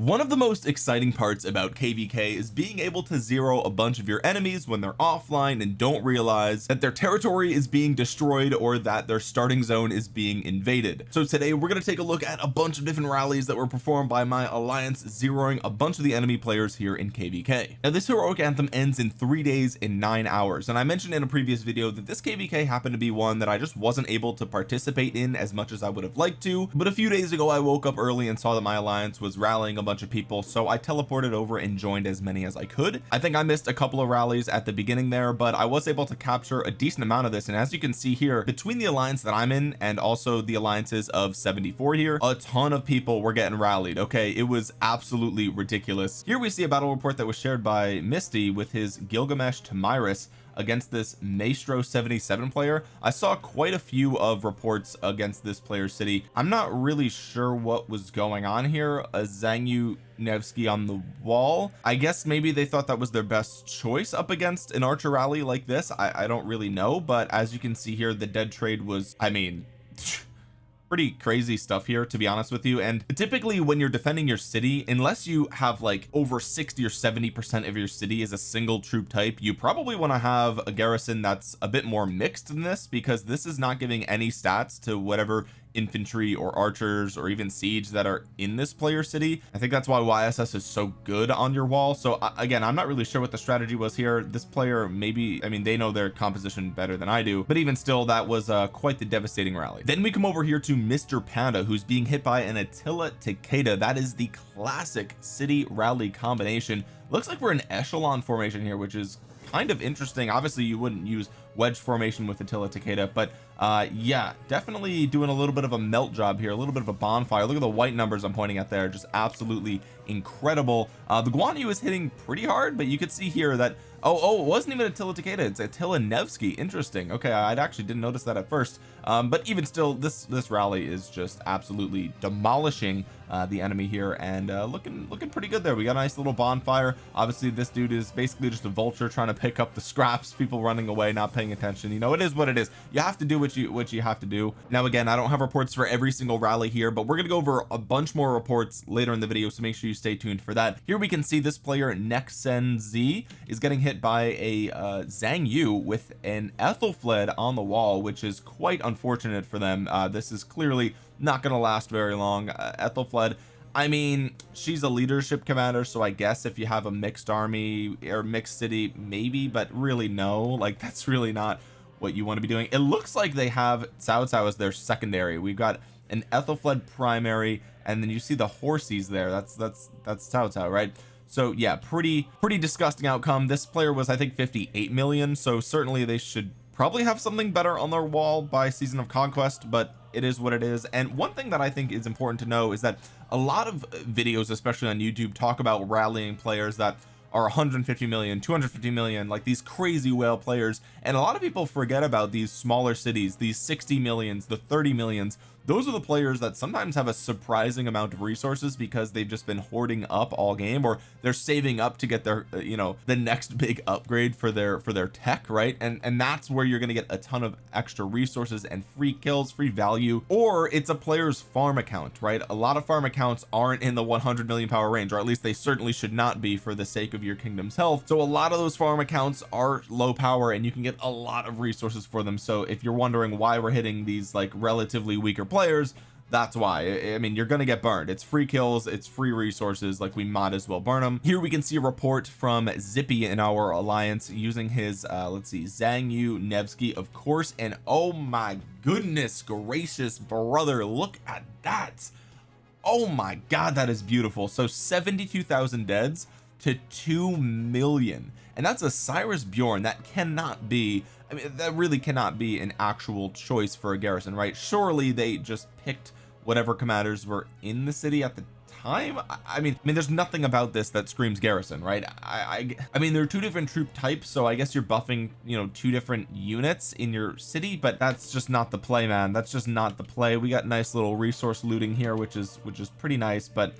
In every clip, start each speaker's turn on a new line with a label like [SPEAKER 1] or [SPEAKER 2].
[SPEAKER 1] one of the most exciting parts about kvk is being able to zero a bunch of your enemies when they're offline and don't realize that their territory is being destroyed or that their starting zone is being invaded. So today we're going to take a look at a bunch of different rallies that were performed by my alliance zeroing a bunch of the enemy players here in kvk now this heroic anthem ends in three days and nine hours and I mentioned in a previous video that this kvk happened to be one that I just wasn't able to participate in as much as I would have liked to but a few days ago I woke up early and saw that my alliance was rallying a bunch of people so I teleported over and joined as many as I could. I think I missed a couple of rallies at the beginning there but I was able to capture a decent amount of this and as you can see here between the alliance that I'm in and also the alliances of 74 here a ton of people were getting rallied okay? It was absolutely ridiculous. Here we see a battle report that was shared by Misty with his Gilgamesh Tomyris against this Maestro 77 player. I saw quite a few of reports against this player city. I'm not really sure what was going on here. A Zhang Yu Nevsky on the wall. I guess maybe they thought that was their best choice up against an archer rally like this. I, I don't really know but as you can see here the dead trade was I mean pretty crazy stuff here to be honest with you. And typically when you're defending your city unless you have like over 60 or 70 percent of your city is a single troop type you probably want to have a garrison that's a bit more mixed than this because this is not giving any stats to whatever infantry or archers or even siege that are in this player city. I think that's why YSS is so good on your wall. So again I'm not really sure what the strategy was here. This player maybe I mean they know their composition better than I do but even still that was uh, quite the devastating rally. Then we come over here to Mr. Panda who's being hit by an Attila Takeda. That is the classic city rally combination. Looks like we're in echelon formation here which is kind of interesting. Obviously you wouldn't use wedge formation with Attila Takeda but uh yeah definitely doing a little bit of a melt job here a little bit of a bonfire. Look at the white numbers I'm pointing at there just absolutely incredible. Uh the Guan Yu is hitting pretty hard but you could see here that oh oh it wasn't even Attila Takeda it's Attila Nevsky. Interesting. Okay I actually didn't notice that at first. Um but even still this this rally is just absolutely demolishing uh, the enemy here and uh, looking looking pretty good there. We got a nice little bonfire. Obviously this dude is basically just a vulture trying to pick up the scraps people running away not paying attention. You know it is what it is. You have to do what you what you have to do. Now again I don't have reports for every single rally here but we're gonna go over a bunch more reports later in the video so make sure you stay tuned for that. Here we can see this player Nexen Z is getting hit by a uh, Zhang Yu with an Ethelflaed on the wall which is quite unfortunate for them. Uh, this is clearly not going to last very long. Uh, Ethelflaed I mean she's a leadership commander so I guess if you have a mixed army or mixed city maybe but really no. Like that's really not what you want to be doing. It looks like they have Cao Cao as their secondary. We've got an Ethelflaed primary and then you see the horsies there. That's that's that's Cao Cao right? So yeah pretty pretty disgusting outcome. This player was I think 58 million so certainly they should probably have something better on their wall by season of conquest but it is what it is. And one thing that I think is important to know is that a lot of videos especially on YouTube talk about rallying players that are 150 million 250 million like these crazy whale players. And a lot of people forget about these smaller cities these 60 millions the 30 millions those are the players that sometimes have a surprising amount of resources because they've just been hoarding up all game or they're saving up to get their uh, you know the next big upgrade for their for their tech right? And and that's where you're going to get a ton of extra resources and free kills free value or it's a player's farm account right? A lot of farm accounts aren't in the 100 million power range or at least they certainly should not be for the sake of your kingdom's health. So a lot of those farm accounts are low power and you can get a lot of resources for them. So if you're wondering why we're hitting these like relatively weaker players players that's why. I mean you're gonna get burned. It's free kills it's free resources like we might as well burn them here we can see a report from Zippy in our alliance using his uh let's see Zhang Yu Nevsky of course and oh my goodness gracious brother look at that. Oh my god that is beautiful. So 72,000 deads to 2 million. And that's a Cyrus Bjorn that cannot be I mean that really cannot be an actual choice for a garrison right? Surely they just picked whatever commanders were in the city at the time? I mean I mean there's nothing about this that screams garrison right? I, I I mean there are two different troop types so I guess you're buffing you know two different units in your city but that's just not the play man. That's just not the play. We got nice little resource looting here which is which is pretty nice but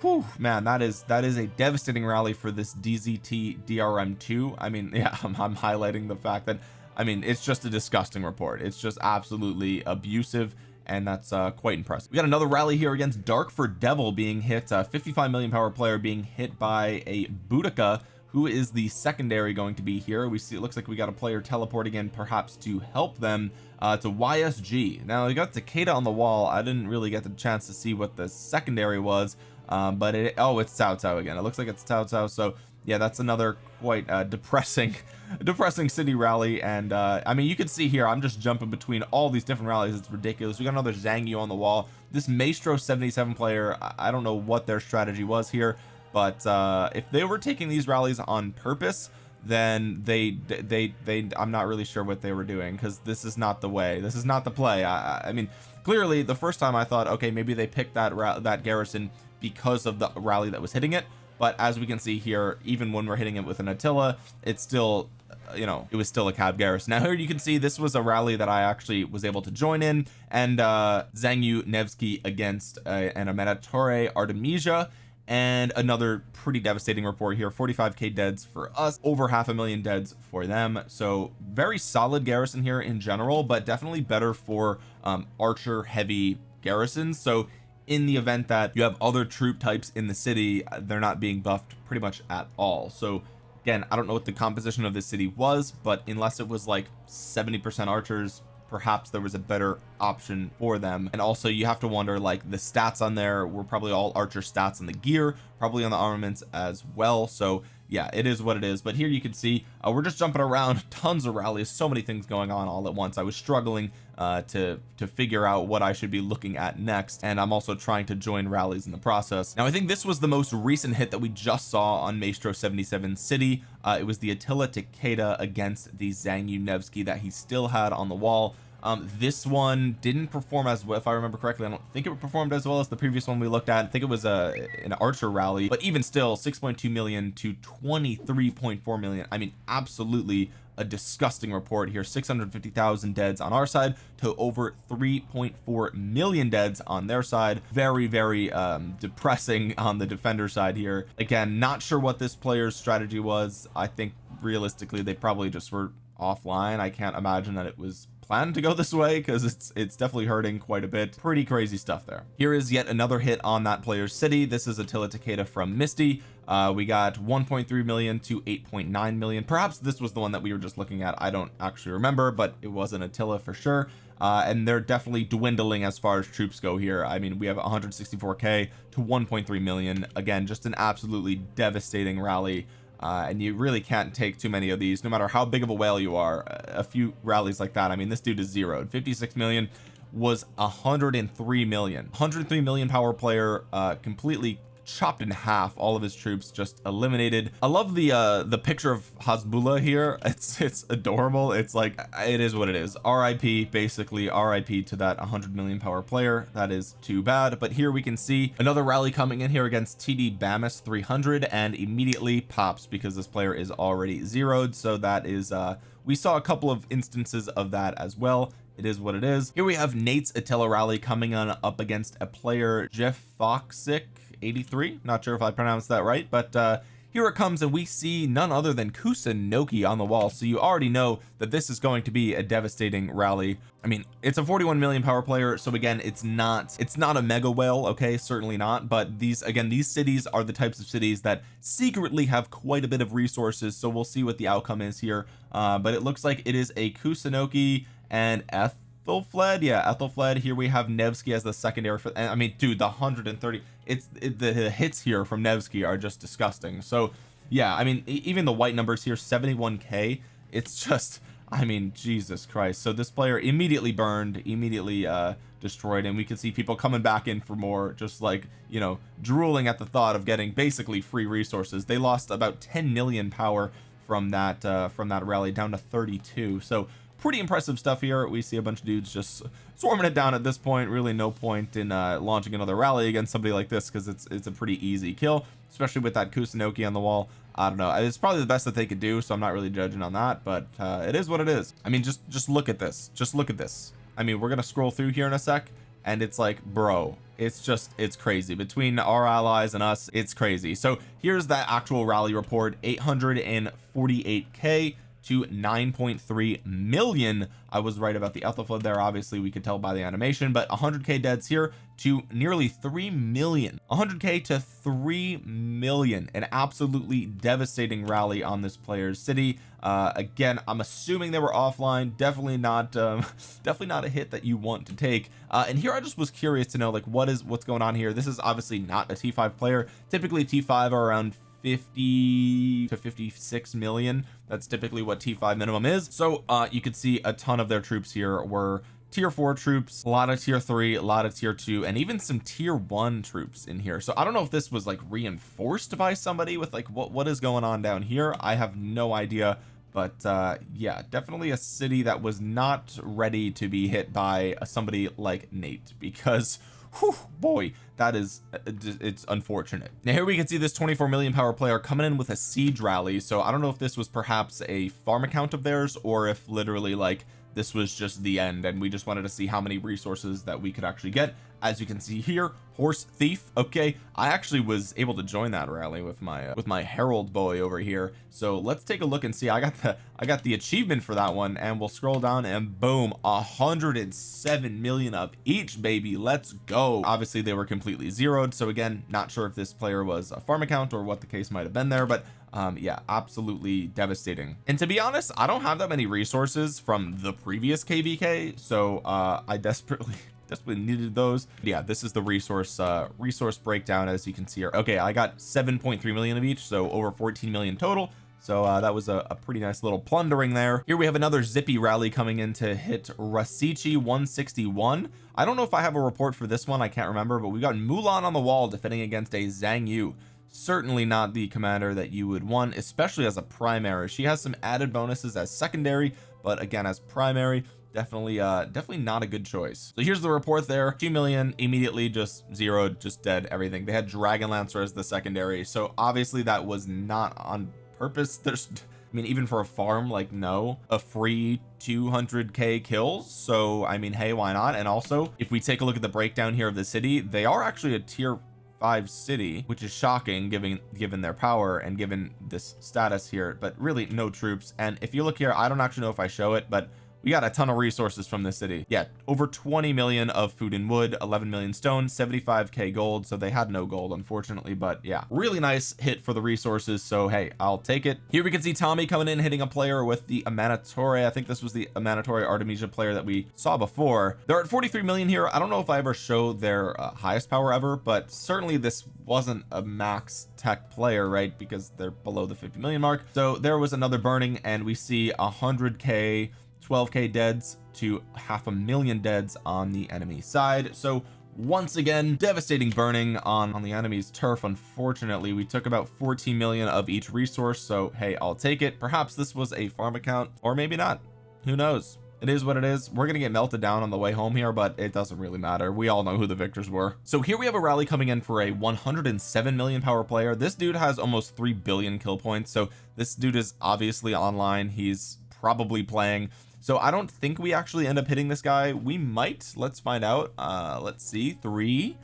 [SPEAKER 1] whew, man that is that is a devastating rally for this DZT DRM2 I mean yeah I'm, I'm highlighting the fact that I mean it's just a disgusting report. It's just absolutely abusive and that's uh quite impressive. We got another rally here against dark for Devil being hit uh 55 million power player being hit by a Boudica who is the secondary going to be here. We see it looks like we got a player teleporting in perhaps to help them uh to YSG now we got Takeda on the wall. I didn't really get the chance to see what the secondary was um but it oh it's Cao Cao again. It looks like it's Cao Cao so yeah that's another quite uh, depressing depressing city rally and uh I mean you can see here I'm just jumping between all these different rallies. It's ridiculous. We got another Zhang Yu on the wall. This Maestro 77 player I don't know what their strategy was here but uh if they were taking these rallies on purpose then they they they I'm not really sure what they were doing because this is not the way. This is not the play. I, I mean clearly the first time I thought okay maybe they picked that that garrison because of the rally that was hitting it but as we can see here even when we're hitting it with an Attila it's still you know it was still a cab garrison now here you can see this was a rally that I actually was able to join in. And uh Zhang Yu Nevsky against uh, an Amanitore Artemisia. And another pretty devastating report here. 45k deads for us. Over half a million deads for them. So very solid garrison here in general but definitely better for um archer heavy garrisons. So in the event that you have other troop types in the city they're not being buffed pretty much at all. So again I don't know what the composition of this city was but unless it was like 70 percent archers perhaps there was a better option for them. And also you have to wonder like the stats on there were probably all archer stats on the gear probably on the armaments as well. So yeah it is what it is. But here you can see uh, we're just jumping around tons of rallies so many things going on all at once. I was struggling uh, to to figure out what I should be looking at next and I'm also trying to join rallies in the process. Now I think this was the most recent hit that we just saw on Maestro 77 City. Uh, it was the Attila Takeda against the Zhang Yu Nevsky that he still had on the wall um this one didn't perform as well if I remember correctly. I don't think it performed as well as the previous one we looked at. I think it was a an archer rally but even still 6.2 million to 23.4 million. I mean absolutely a disgusting report here. 650,000 deads on our side to over 3.4 million deads on their side. Very very um depressing on the defender side here. Again not sure what this player's strategy was. I think realistically they probably just were offline. I can't imagine that it was planned to go this way because it's it's definitely hurting quite a bit. Pretty crazy stuff there. Here is yet another hit on that player's city. This is Attila Takeda from Misty. Uh we got 1.3 million to 8.9 million. Perhaps this was the one that we were just looking at. I don't actually remember but it was an Attila for sure. Uh and they're definitely dwindling as far as troops go here. I mean we have 164k to 1.3 million. Again just an absolutely devastating rally uh, and you really can't take too many of these no matter how big of a whale you are. A few rallies like that I mean this dude is zeroed 56 million was 103 million. 103 million power player uh completely chopped in half all of his troops just eliminated. I love the uh the picture of Hasbulla here. It's it's adorable. It's like it is what it is. RIP basically RIP to that 100 million power player. That is too bad. But here we can see another rally coming in here against TD Bamus 300 and immediately pops because this player is already zeroed. So that is uh we saw a couple of instances of that as well. It is what it is. Here we have Nate's Attila rally coming on up against a player Jeff Foxic 83 not sure if I pronounced that right but uh here it comes and we see none other than Kusunoki on the wall. So you already know that this is going to be a devastating rally. I mean it's a 41 million power player so again it's not it's not a mega whale okay? Certainly not but these again these cities are the types of cities that secretly have quite a bit of resources so we'll see what the outcome is here. Uh but it looks like it is a Kusunoki and F Ethelflaed yeah Ethelflaed here we have Nevsky as the secondary for I mean dude the 130 it's it, the hits here from Nevsky are just disgusting. So yeah I mean even the white numbers here 71k it's just I mean Jesus Christ. So this player immediately burned immediately uh destroyed and we can see people coming back in for more just like you know drooling at the thought of getting basically free resources. They lost about 10 million power from that uh from that rally down to 32 so pretty impressive stuff here. We see a bunch of dudes just swarming it down at this point. Really no point in uh launching another rally against somebody like this because it's it's a pretty easy kill especially with that Kusunoki on the wall. I don't know. It's probably the best that they could do so I'm not really judging on that but uh it is what it is. I mean just just look at this. Just look at this. I mean we're gonna scroll through here in a sec and it's like bro it's just it's crazy. Between our allies and us it's crazy. So here's that actual rally report 848k to 9.3 million. I was right about the Ethelflaed there. Obviously we could tell by the animation but 100k deads here to nearly 3 million. 100k to 3 million. An absolutely devastating rally on this player's city. Uh again I'm assuming they were offline. Definitely not um definitely not a hit that you want to take. Uh and here I just was curious to know like what is what's going on here? This is obviously not a t5 player. Typically t5 are around 50 to 56 million. That's typically what t5 minimum is. So uh you could see a ton of their troops here were tier four troops a lot of tier three a lot of tier two and even some tier one troops in here. So I don't know if this was like reinforced by somebody with like what what is going on down here. I have no idea. But uh yeah definitely a city that was not ready to be hit by somebody like Nate because whew, boy that is uh, it's unfortunate. Now here we can see this 24 million power player coming in with a siege rally so I don't know if this was perhaps a farm account of theirs or if literally like this was just the end and we just wanted to see how many resources that we could actually get. As you can see here horse thief okay I actually was able to join that rally with my uh, with my herald boy over here. So let's take a look and see. I got the I got the achievement for that one and we'll scroll down and boom 107 million of each baby. Let's go. Obviously they were completely zeroed so again not sure if this player was a farm account or what the case might have been there but um yeah absolutely devastating. And to be honest I don't have that many resources from the previous kvk so uh I desperately desperately needed those. Yeah this is the resource uh resource breakdown as you can see here. Okay I got 7.3 million of each so over 14 million total. So uh, that was a, a, pretty nice little plundering there. Here we have another zippy rally coming in to hit Rasichi 161 I don't know if I have a report for this one I can't remember but we got Mulan on the wall defending against a Zhang Yu certainly not the commander that you would want especially as a primary. She has some added bonuses as secondary but again as primary definitely uh definitely not a good choice. So here's the report there. 2 million immediately just zeroed just dead everything. They had dragon lancer as the secondary so obviously that was not on purpose. There's I mean even for a farm like no. A free 200k kills so I mean hey why not? And also if we take a look at the breakdown here of the city they are actually a tier five city which is shocking given given their power and given this status here but really no troops. And if you look here I don't actually know if I show it but we got a ton of resources from this city. Yeah over 20 million of food and wood 11 million stone 75k gold so they had no gold unfortunately but yeah. Really nice hit for the resources so hey I'll take it. Here we can see Tommy coming in hitting a player with the Amanitore I think this was the Amanitore Artemisia player that we saw before. They're at 43 million here. I don't know if I ever showed their uh, highest power ever but certainly this wasn't a max tech player right because they're below the 50 million mark. So there was another burning and we see 100k 12k deads to half a million deads on the enemy side. So once again devastating burning on on the enemy's turf. Unfortunately we took about 14 million of each resource so hey I'll take it. Perhaps this was a farm account or maybe not. Who knows? It is what it is. We're gonna get melted down on the way home here but it doesn't really matter. We all know who the victors were. So here we have a rally coming in for a 107 million power player. This dude has almost 3 billion kill points so this dude is obviously online. He's probably playing so I don't think we actually end up hitting this guy. We might. Let's find out. Uh let's see. Three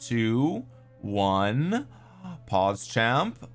[SPEAKER 1] two one. Pause champ.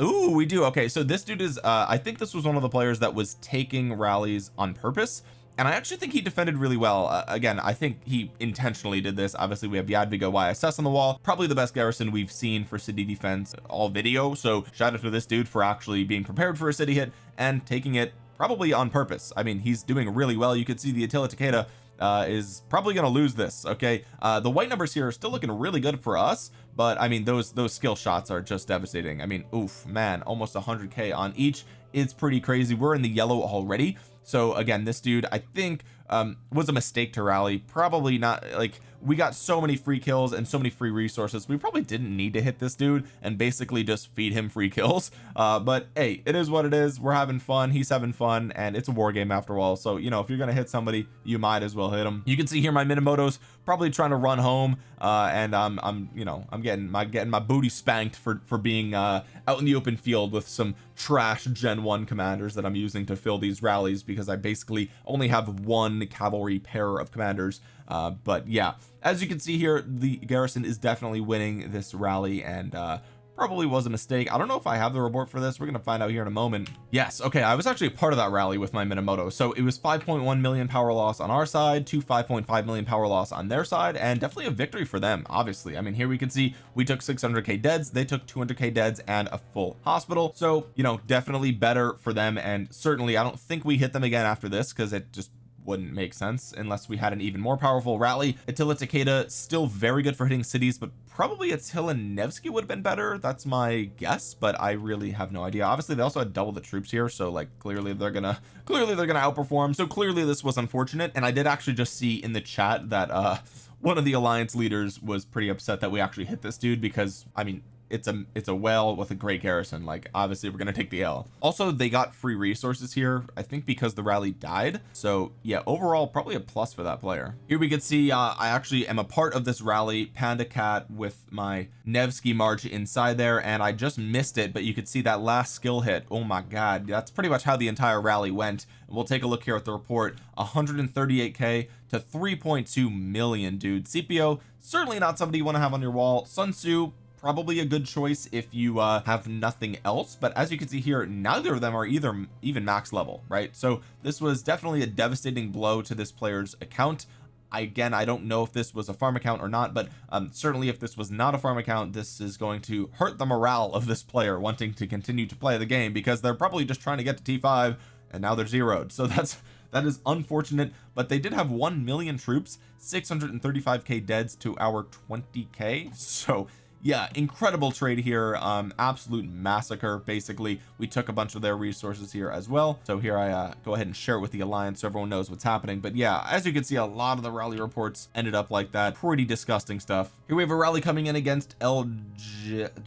[SPEAKER 1] Ooh, we do. Okay so this dude is uh I think this was one of the players that was taking rallies on purpose and I actually think he defended really well. Uh, again I think he intentionally did this. Obviously we have Jadwiga YSS on the wall. Probably the best garrison we've seen for city defense all video. So shout out to this dude for actually being prepared for a city hit and taking it probably on purpose. I mean he's doing really well. You could see the Attila Takeda uh is probably going to lose this okay? Uh the white numbers here are still looking really good for us but I mean those those skill shots are just devastating. I mean oof man almost 100k on each. It's pretty crazy. We're in the yellow already. So again this dude I think um was a mistake to rally. Probably not like we got so many free kills and so many free resources we probably didn't need to hit this dude and basically just feed him free kills. Uh but hey it is what it is. We're having fun. He's having fun and it's a war game after all. So you know if you're gonna hit somebody you might as well hit him you can see here my Minamoto's probably trying to run home uh and I'm I'm you know I'm getting my getting my booty spanked for for being uh out in the open field with some trash gen 1 commanders that I'm using to fill these rallies because I basically only have one cavalry pair of commanders. Uh but yeah as you can see here the garrison is definitely winning this rally and uh probably was a mistake. I don't know if I have the report for this. We're gonna find out here in a moment. Yes okay I was actually a part of that rally with my Minamoto. So it was 5.1 million power loss on our side to 5.5 million power loss on their side and definitely a victory for them obviously. I mean here we can see we took 600k deads they took 200k deads and a full hospital. So you know definitely better for them and certainly I don't think we hit them again after this because it just wouldn't make sense unless we had an even more powerful rally. Attila Takeda still very good for hitting cities but probably Attila Nevsky would have been better. That's my guess but I really have no idea. Obviously they also had double the troops here so like clearly they're gonna clearly they're gonna outperform. So clearly this was unfortunate and I did actually just see in the chat that uh one of the alliance leaders was pretty upset that we actually hit this dude because I mean it's a it's a well with a great garrison. Like obviously we're gonna take the L. Also they got free resources here I think because the rally died. So yeah overall probably a plus for that player. Here we can see uh, I actually am a part of this rally. Panda cat with my Nevsky march inside there and I just missed it but you could see that last skill hit. Oh my god that's pretty much how the entire rally went. We'll take a look here at the report. 138k to 3.2 million dude. CPO certainly not somebody you want to have on your wall. Sun Tzu probably a good choice if you uh, have nothing else but as you can see here neither of them are either even max level right? So this was definitely a devastating blow to this player's account. Again I don't know if this was a farm account or not but um, certainly if this was not a farm account this is going to hurt the morale of this player wanting to continue to play the game because they're probably just trying to get to t5 and now they're zeroed. So that's that is unfortunate but they did have 1 million troops 635k deads to our 20k so yeah incredible trade here. Um absolute massacre basically. We took a bunch of their resources here as well. So here I uh, go ahead and share it with the alliance so everyone knows what's happening. But yeah as you can see a lot of the rally reports ended up like that. Pretty disgusting stuff. Here we have a rally coming in against El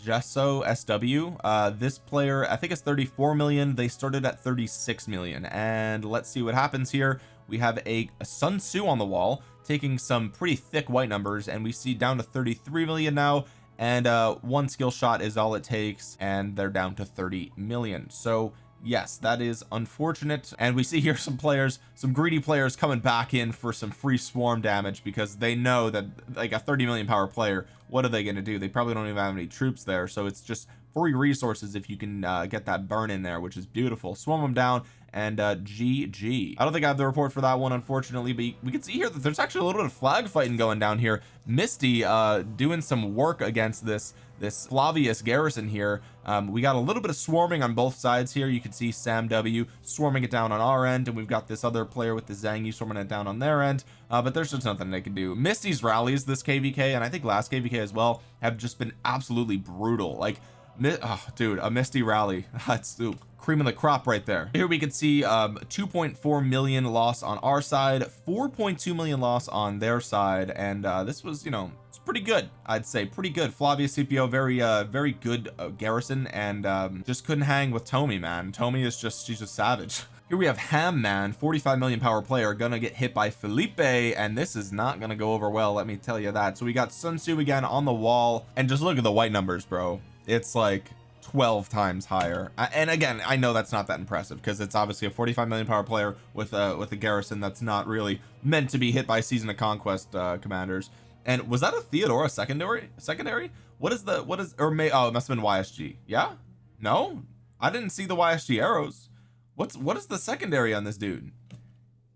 [SPEAKER 1] Gesso SW uh this player I think it's 34 million. They started at 36 million. And let's see what happens here. We have a, a Sun Tzu on the wall taking some pretty thick white numbers. And we see down to 33 million now and uh one skill shot is all it takes and they're down to 30 million. So yes that is unfortunate. And we see here some players some greedy players coming back in for some free swarm damage because they know that like a 30 million power player what are they going to do? They probably don't even have any troops there. So it's just free resources if you can uh, get that burn in there which is beautiful. Swarm them down and uh GG I don't think I have the report for that one unfortunately but we can see here that there's actually a little bit of flag fighting going down here. Misty uh doing some work against this this Flavius garrison here. Um, we got a little bit of swarming on both sides here. You can see Sam W swarming it down on our end and we've got this other player with the Zangy swarming it down on their end uh, but there's just nothing they can do. Misty's rallies this KVK and I think last KVK as well have just been absolutely brutal. Like oh, dude a misty rally. That's ooh, cream of the crop right there. Here we can see um 2.4 million loss on our side 4.2 million loss on their side and uh this was you know it's pretty good I'd say. Pretty good. Flavius CPO very uh very good uh, garrison and um just couldn't hang with Tomi man. Tomi is just she's just savage. Here we have Ham Man 45 million power player gonna get hit by Felipe and this is not gonna go over well let me tell you that. So we got Sun Tzu again on the wall and just look at the white numbers bro it's like 12 times higher. And again I know that's not that impressive because it's obviously a 45 million power player with a with a garrison that's not really meant to be hit by season of conquest uh commanders. And was that a Theodora secondary secondary? What is the what is or may oh it must have been YSG yeah? No? I didn't see the YSG arrows. What's what is the secondary on this dude?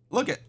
[SPEAKER 1] Look at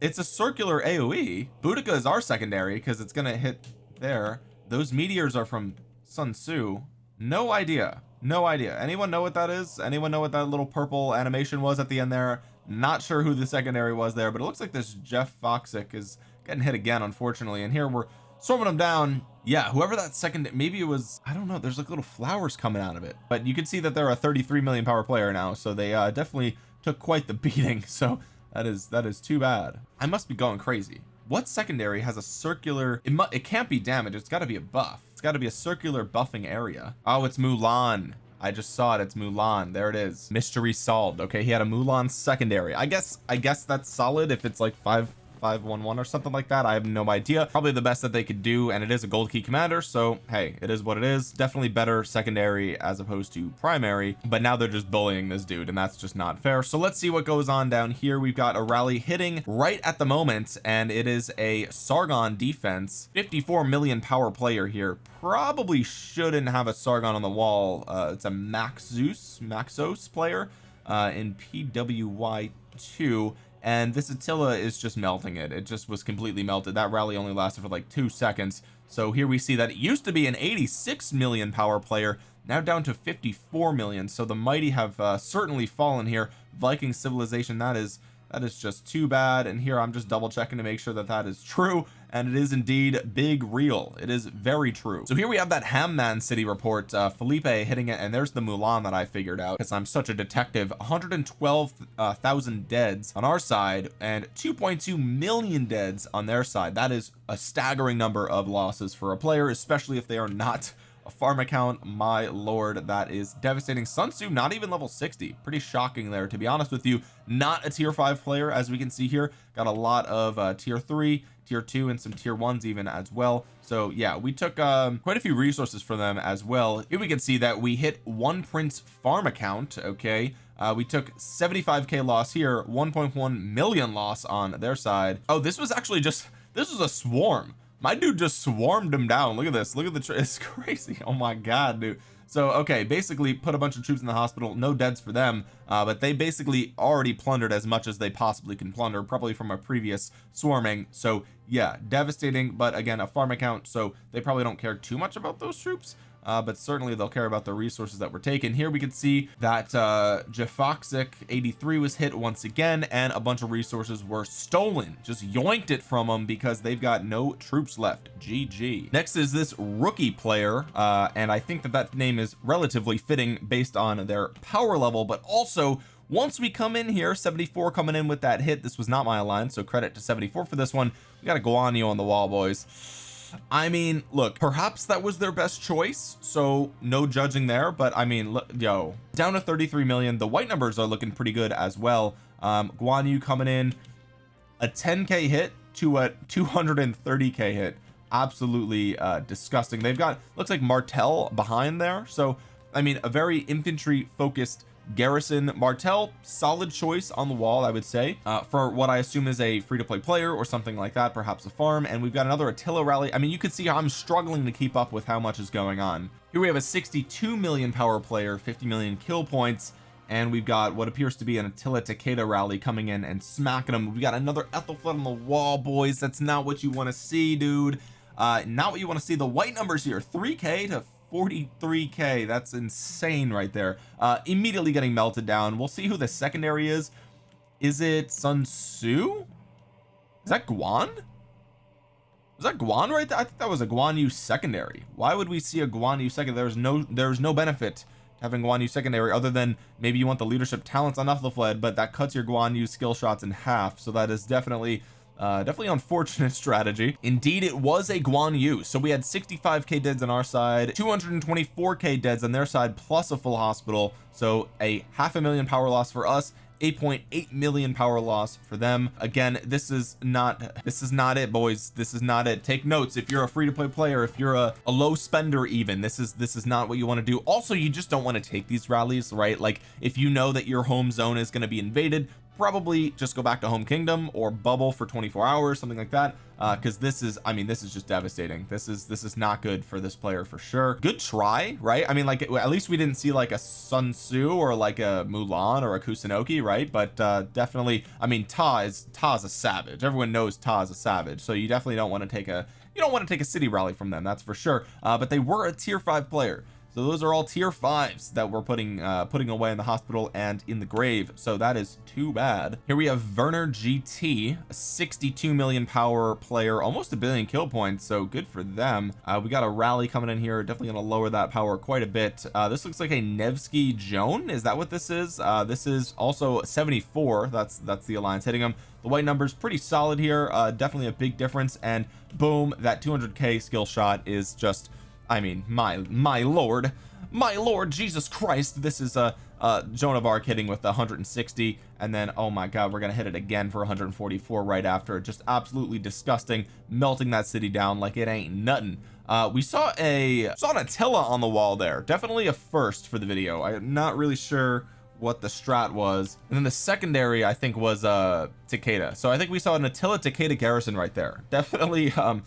[SPEAKER 1] it's a circular AoE Boudica is our secondary because it's gonna hit there. Those meteors are from Sun Tzu no idea. No idea. Anyone know what that is? Anyone know what that little purple animation was at the end there? Not sure who the secondary was there but it looks like this Jeff Foxick is getting hit again unfortunately. And here we're swarming him down. Yeah whoever that second maybe it was I don't know there's like little flowers coming out of it. But you can see that they're a 33 million power player now so they uh, definitely took quite the beating. So that is that is too bad. I must be going crazy. What secondary has a circular it, it can't be damage it's got to be a buff it's got to be a circular buffing area. Oh it's Mulan. I just saw it. It's Mulan. There it is. Mystery solved. Okay he had a Mulan secondary. I guess I guess that's solid if it's like five 511 or something like that. I have no idea. Probably the best that they could do and it is a gold key commander so hey it is what it is. Definitely better secondary as opposed to primary but now they're just bullying this dude and that's just not fair. So let's see what goes on down here. We've got a rally hitting right at the moment and it is a Sargon defense. 54 million power player here. Probably shouldn't have a Sargon on the wall. Uh, it's a Maxus Maxos player uh, in PWY2 and this Attila is just melting it. It just was completely melted. That rally only lasted for like two seconds. So here we see that it used to be an 86 million power player now down to 54 million. So the mighty have uh, certainly fallen here. Viking civilization that is that is just too bad. And here I'm just double checking to make sure that that is true. And it is indeed big real. It is very true. So here we have that Hamman city report uh, Felipe hitting it and there's the Mulan that I figured out. Because I'm such a detective. 112,000 uh, deads on our side and 2.2 million deads on their side. That is a staggering number of losses for a player especially if they are not farm account my lord that is devastating. Sun Tzu not even level 60 pretty shocking there to be honest with you. Not a tier 5 player as we can see here. Got a lot of uh, tier 3 tier 2 and some tier 1s even as well. So yeah we took um, quite a few resources for them as well. Here we can see that we hit one prince farm account okay? Uh, we took 75k loss here 1.1 million loss on their side. Oh this was actually just this was a swarm my dude just swarmed him down. Look at this. Look at the it's crazy. Oh my god dude. So okay basically put a bunch of troops in the hospital. No deads for them uh, but they basically already plundered as much as they possibly can plunder probably from a previous swarming. So yeah devastating but again a farm account so they probably don't care too much about those troops uh, but certainly they'll care about the resources that were taken. Here we can see that uh Jafoxic 83 was hit once again and a bunch of resources were stolen. Just yoinked it from them because they've got no troops left. GG next is this rookie player uh and I think that that name is relatively fitting based on their power level. But also once we come in here 74 coming in with that hit this was not my alliance so credit to 74 for this one. We got a Guan Yu on the wall boys I mean look perhaps that was their best choice so no judging there but I mean look yo down to 33 million. The white numbers are looking pretty good as well. Um Guan Yu coming in a 10k hit to a 230k hit. Absolutely uh disgusting. They've got looks like Martel behind there. So I mean a very infantry focused Garrison Martel solid choice on the wall I would say uh, for what I assume is a free-to-play player or something like that perhaps a farm. And we've got another Attila rally. I mean you can see I'm struggling to keep up with how much is going on. Here we have a 62 million power player 50 million kill points. And we've got what appears to be an Attila Takeda rally coming in and smacking them we got another Ethelflaed on the wall boys. That's not what you want to see dude. Uh not what you want to see. The white numbers here 3k to 43k that's insane right there. Uh immediately getting melted down. We'll see who the secondary is. Is it Sun Tzu? Is that Guan? Was that Guan right there? I think that was a Guan Yu secondary. Why would we see a Guan Yu second there's no there's no benefit having Guan Yu secondary other than maybe you want the leadership talents on Ethelflaed but that cuts your Guan Yu skill shots in half. So that is definitely uh definitely unfortunate strategy. Indeed it was a Guan Yu. So we had 65k deads on our side 224k deads on their side plus a full hospital. So a half a million power loss for us 8.8 million power loss for them. Again this is not this is not it boys. This is not it. Take notes. If you're a free-to-play player if you're a, a low spender even this is this is not what you want to do. Also you just don't want to take these rallies right? Like if you know that your home zone is going to be invaded probably just go back to home kingdom or bubble for 24 hours something like that uh because this is I mean this is just devastating. This is this is not good for this player for sure. Good try right? I mean like at least we didn't see like a Sun Tzu or like a Mulan or a Kusunoki right? But uh definitely I mean Ta is Ta's a savage. Everyone knows Ta is a savage. So you definitely don't want to take a you don't want to take a city rally from them that's for sure. Uh but they were a tier 5 player so those are all tier fives that we're putting uh putting away in the hospital and in the grave. So that is too bad. Here we have Werner GT a 62 million power player almost a billion kill points so good for them. Uh we got a rally coming in here definitely going to lower that power quite a bit. Uh this looks like a Nevsky Joan is that what this is? Uh this is also 74 that's that's the alliance hitting them the white numbers pretty solid here uh definitely a big difference and boom that 200k skill shot is just I mean my my lord. My lord Jesus Christ this is a uh Joan of Arc hitting with 160 and then oh my god we're gonna hit it again for 144 right after. Just absolutely disgusting melting that city down like it ain't nothing. Uh we saw a saw an Attila on the wall there. Definitely a first for the video. I'm not really sure what the strat was. And then the secondary I think was uh Takeda. So I think we saw an Attila Takeda garrison right there. Definitely um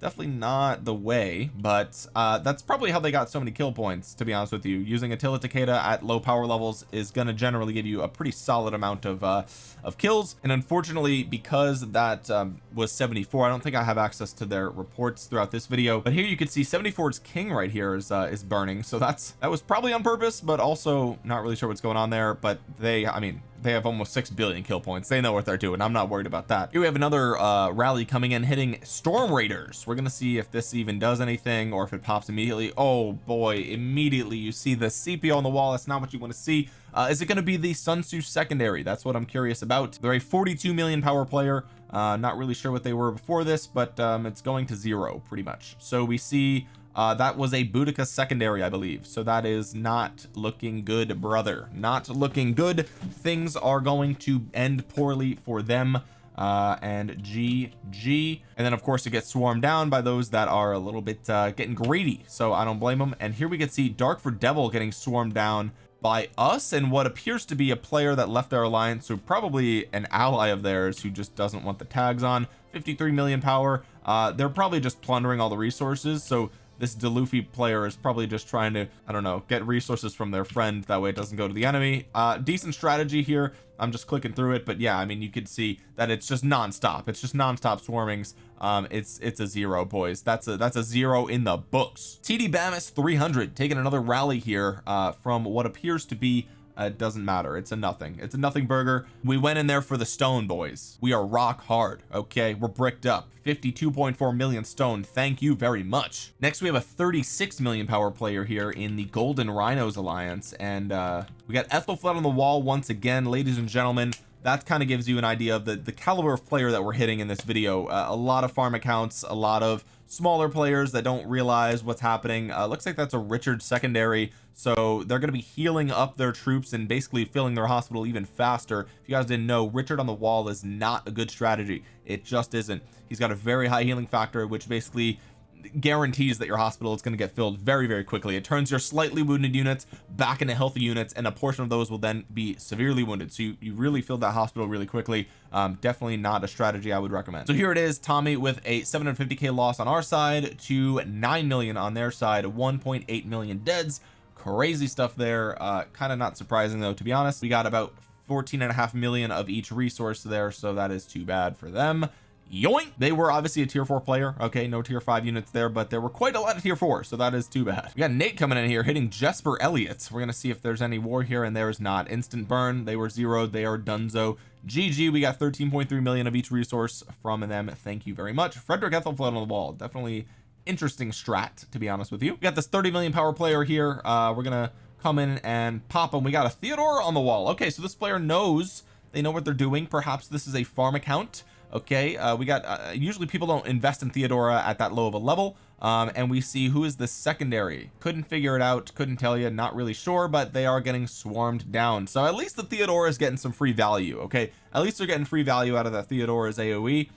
[SPEAKER 1] definitely not the way but uh that's probably how they got so many kill points to be honest with you. Using Attila Takeda at low power levels is going to generally give you a pretty solid amount of uh of kills. And unfortunately because that um, was 74 I don't think I have access to their reports throughout this video. But here you can see 74's king right here is uh, is burning. So that's that was probably on purpose but also not really sure what's going on there. But they I mean they have almost 6 billion kill points. They know what they're doing. I'm not worried about that. Here we have another uh rally coming in hitting storm raiders. We're gonna see if this even does anything or if it pops immediately. Oh boy. Immediately you see the CPO on the wall. That's not what you want to see. Uh, is it going to be the Sun Tzu secondary? That's what I'm curious about. They're a 42 million power player. Uh not really sure what they were before this but um it's going to zero pretty much. So we see uh that was a Boudica secondary I believe. So that is not looking good brother. Not looking good. Things are going to end poorly for them uh and GG and then of course it gets swarmed down by those that are a little bit uh getting greedy. So I don't blame them and here we can see Dark for Devil getting swarmed down by us and what appears to be a player that left their alliance so probably an ally of theirs who just doesn't want the tags on. 53 million power. Uh they're probably just plundering all the resources. So this Deluffy player is probably just trying to I don't know get resources from their friend. That way it doesn't go to the enemy. Uh decent strategy here. I'm just clicking through it. But yeah I mean you could see that it's just non-stop. It's just non-stop swarmings. Um it's it's a zero boys. That's a that's a zero in the books. TD Bamis 300 taking another rally here uh from what appears to be it doesn't matter. It's a nothing. It's a nothing burger. We went in there for the stone boys. We are rock hard okay? We're bricked up. 52.4 million stone. Thank you very much. Next we have a 36 million power player here in the golden rhinos alliance and uh we got Ethelflaed on the wall once again. Ladies and gentlemen that kind of gives you an idea of the the caliber of player that we're hitting in this video. Uh, a lot of farm accounts a lot of smaller players that don't realize what's happening. Uh, looks like that's a Richard secondary so they're going to be healing up their troops and basically filling their hospital even faster. If you guys didn't know Richard on the wall is not a good strategy. It just isn't. He's got a very high healing factor which basically guarantees that your hospital is going to get filled very very quickly. It turns your slightly wounded units back into healthy units and a portion of those will then be severely wounded. So you, you really fill that hospital really quickly. Um, definitely not a strategy I would recommend. So here it is Tommy with a 750k loss on our side to 9 million on their side 1.8 million deads. Crazy stuff there. Uh kind of not surprising though to be honest. We got about 14 and a half million of each resource there so that is too bad for them yoink. They were obviously a tier four player. Okay no tier five units there but there were quite a lot of tier four so that is too bad. We got Nate coming in here hitting Jesper Elliott. We're gonna see if there's any war here and there is not. Instant burn. They were zeroed. They are dunzo GG we got 13.3 million of each resource from them. Thank you very much. Frederick Ethelflaed on the wall. Definitely interesting strat to be honest with you. We got this 30 million power player here. Uh we're gonna come in and pop him. We got a Theodora on the wall. Okay so this player knows. They know what they're doing. Perhaps this is a farm account okay? Uh, we got uh, usually people don't invest in Theodora at that low of a level um, and we see who is the secondary. Couldn't figure it out couldn't tell you not really sure but they are getting swarmed down. So at least the Theodora is getting some free value okay? At least they're getting free value out of the Theodora's AoE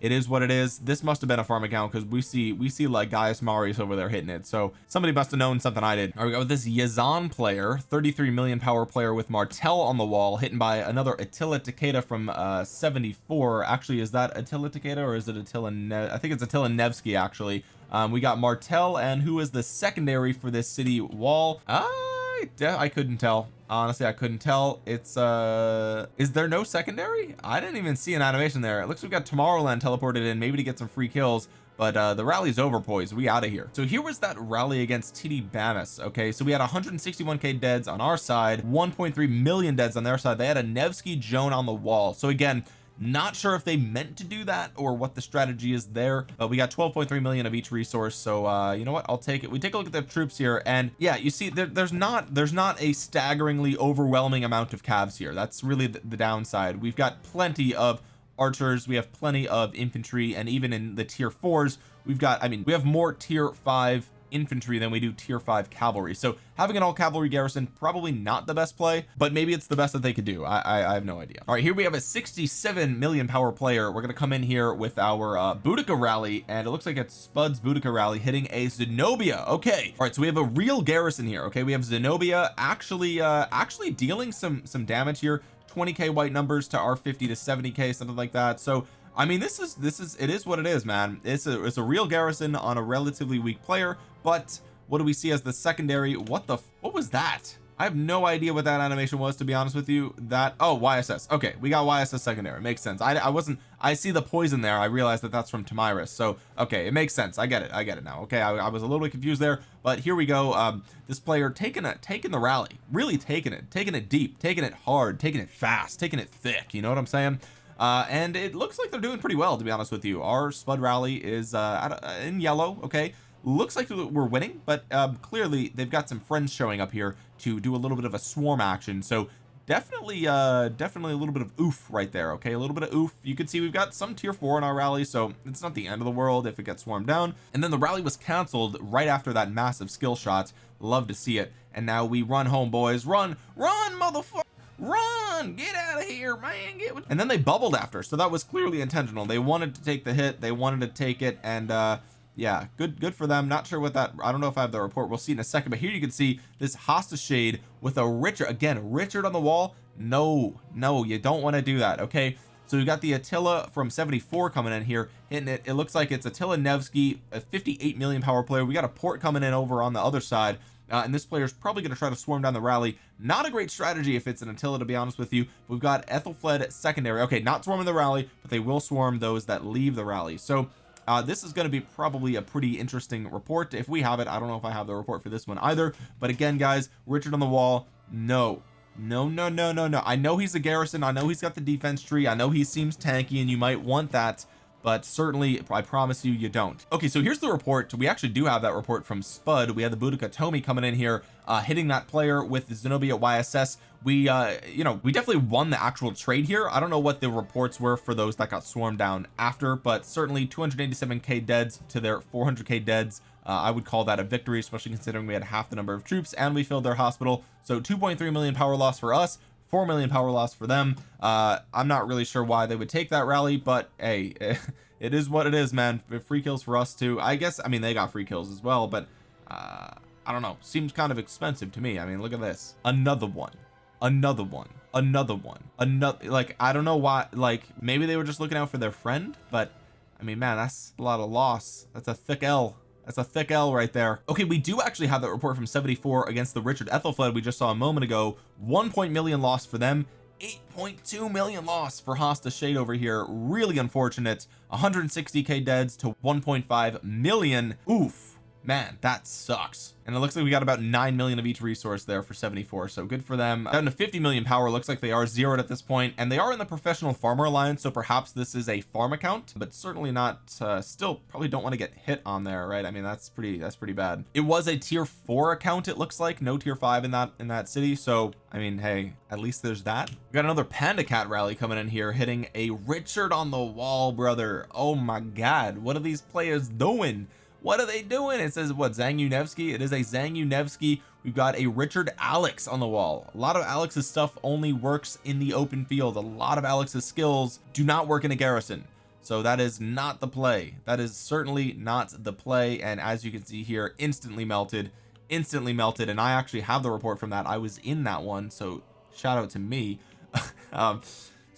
[SPEAKER 1] it is what it is. This must have been a farm account because we see we see like Gaius Marius over there hitting it. So somebody must have known something I did all right we got this Yazan player 33 million power player with Martel on the wall hitting by another Attila Takeda from uh 74 actually is that Attila Takeda or is it Attila ne I think it's Attila Nevsky actually. Um we got Martel and who is the secondary for this city wall? I I couldn't tell honestly I couldn't tell. It's uh is there no secondary? I didn't even see an animation there. It looks like we got Tomorrowland teleported in maybe to get some free kills but uh the rally's over boys. We out of here. So here was that rally against TD Bamis okay? So we had 161k deads on our side 1.3 million deads on their side. They had a Nevsky Joan on the wall. So again not sure if they meant to do that or what the strategy is there but we got 12.3 million of each resource so uh you know what? I'll take it. We take a look at the troops here and yeah you see there, there's not there's not a staggeringly overwhelming amount of calves here. That's really the, the downside. We've got plenty of archers. We have plenty of infantry and even in the tier fours we've got I mean we have more tier five infantry than we do tier 5 cavalry. So having an all cavalry garrison probably not the best play but maybe it's the best that they could do. I, I, I have no idea. All right here we have a 67 million power player. We're gonna come in here with our uh Boudica rally and it looks like it's Spud's Boudica rally hitting a Zenobia. Okay. All right so we have a real garrison here okay? We have Zenobia actually uh actually dealing some some damage here. 20k white numbers to our 50 to 70k something like that. So I mean this is this is it is what it is man. It's a it's a real garrison on a relatively weak player but what do we see as the secondary? What the what was that? I have no idea what that animation was to be honest with you. That oh YSS okay we got YSS secondary. Makes sense. I, I wasn't I see the poison there. I realized that that's from Tomyris so okay it makes sense. I get it. I get it now. Okay I, I was a little bit confused there but here we go. Um this player taking it taking the rally. Really taking it taking it deep taking it hard taking it fast taking it thick. You know what I'm saying uh, and it looks like they're doing pretty well to be honest with you. Our spud rally is uh, in yellow okay? Looks like we're winning but um, clearly they've got some friends showing up here to do a little bit of a swarm action. So definitely uh definitely a little bit of oof right there okay? A little bit of oof. You can see we've got some tier four in our rally so it's not the end of the world if it gets swarmed down. And then the rally was canceled right after that massive skill shot. Love to see it. And now we run home boys. Run run motherfucker run! Get out of here man! Get and then they bubbled after so that was clearly intentional. They wanted to take the hit. They wanted to take it and uh yeah good good for them. Not sure what that I don't know if I have the report. We'll see in a second. But here you can see this Hasta shade with a Richard again Richard on the wall. No no you don't want to do that okay so we got the Attila from 74 coming in here hitting it. It looks like it's Attila Nevsky a 58 million power player. We got a port coming in over on the other side uh, and this player is probably going to try to swarm down the rally. Not a great strategy if it's an Attila to be honest with you. We've got Ethelflaed secondary. Okay not swarming the rally but they will swarm those that leave the rally. So uh, this is going to be probably a pretty interesting report. If we have it I don't know if I have the report for this one either. But again guys Richard on the wall no no no no no no. I know he's a garrison. I know he's got the defense tree. I know he seems tanky and you might want that but certainly I promise you you don't. Okay so here's the report. We actually do have that report from Spud. We had the Boudica Tomi coming in here uh hitting that player with Zenobia YSS we uh you know we definitely won the actual trade here. I don't know what the reports were for those that got swarmed down after but certainly 287k deads to their 400k deads uh, I would call that a victory especially considering we had half the number of troops and we filled their hospital. So 2.3 million power loss for us 4 million power loss for them. Uh I'm not really sure why they would take that rally but hey it is what it is man. Free kills for us too. I guess I mean they got free kills as well but uh I don't know. Seems kind of expensive to me. I mean look at this. Another one. Another one. Another one. Another like I don't know why like maybe they were just looking out for their friend but I mean man that's a lot of loss. That's a thick L that's a thick L right there. Okay we do actually have that report from 74 against the Richard Ethelflaed we just saw a moment ago. One point million loss for them. 8.2 million loss for Hasta Shade over here. Really unfortunate. 160k deads to 1.5 million. Oof man that sucks. And it looks like we got about 9 million of each resource there for 74 so good for them. Down to 50 million power looks like they are zeroed at this point and they are in the professional farmer alliance so perhaps this is a farm account but certainly not uh, still probably don't want to get hit on there right? I mean that's pretty that's pretty bad. It was a tier four account it looks like no tier five in that in that city so I mean hey at least there's that. We got another panda cat rally coming in here hitting a Richard on the wall brother. Oh my god what are these players doing what are they doing? It says what Zhang Yu Nevsky it is a Zhang Yu Nevsky we've got a Richard Alex on the wall. A lot of Alex's stuff only works in the open field. A lot of Alex's skills do not work in a garrison. So that is not the play. That is certainly not the play. And as you can see here instantly melted instantly melted. And I actually have the report from that. I was in that one. So shout out to me. Um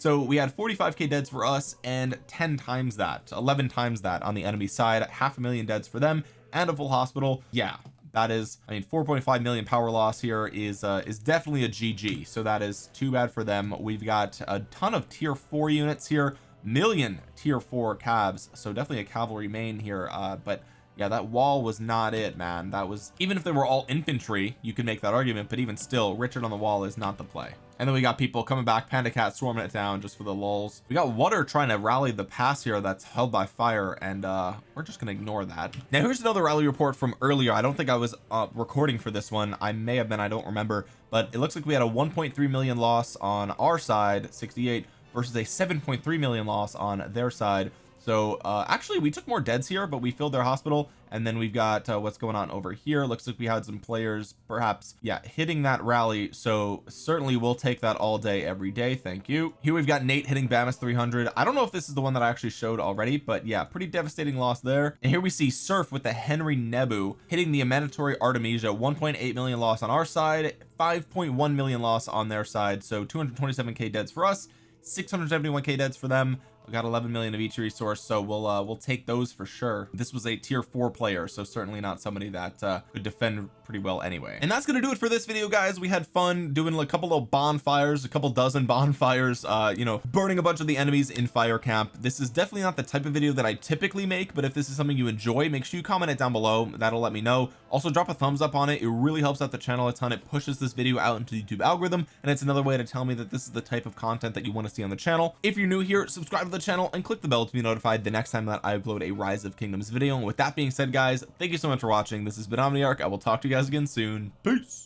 [SPEAKER 1] so we had 45k deads for us and 10 times that 11 times that on the enemy side half a million deads for them and a full hospital. Yeah that is I mean 4.5 million power loss here is uh is definitely a GG so that is too bad for them. We've got a ton of tier four units here million tier four calves so definitely a cavalry main here uh but yeah that wall was not it man. That was even if they were all infantry you could make that argument but even still Richard on the wall is not the play and then we got people coming back panda cat swarming it down just for the lulls. We got water trying to rally the pass here that's held by fire and uh we're just gonna ignore that. Now here's another rally report from earlier. I don't think I was uh, recording for this one. I may have been I don't remember. But it looks like we had a 1.3 million loss on our side 68 versus a 7.3 million loss on their side so uh actually we took more deads here but we filled their hospital and then we've got uh, what's going on over here. Looks like we had some players perhaps yeah hitting that rally. So certainly we'll take that all day every day. Thank you. Here we've got Nate hitting Bamus 300 I don't know if this is the one that I actually showed already but yeah pretty devastating loss there. And here we see Surf with the Henry Nebu hitting the Amanitore Artemisia. 1.8 million loss on our side 5.1 million loss on their side. So 227k deads for us 671k deads for them got 11 million of each resource so we'll uh we'll take those for sure. This was a tier four player so certainly not somebody that uh could defend pretty well anyway. And that's gonna do it for this video guys. We had fun doing a couple of bonfires a couple dozen bonfires uh you know burning a bunch of the enemies in fire camp. This is definitely not the type of video that I typically make but if this is something you enjoy make sure you comment it down below. That'll let me know. Also drop a thumbs up on it. It really helps out the channel a ton. It pushes this video out into the YouTube algorithm and it's another way to tell me that this is the type of content that you want to see on the channel. If you're new here subscribe the channel and click the bell to be notified the next time that I upload a rise of kingdoms video. And with that being said guys thank you so much for watching. This has been Omniarch. I will talk to you guys again soon. Peace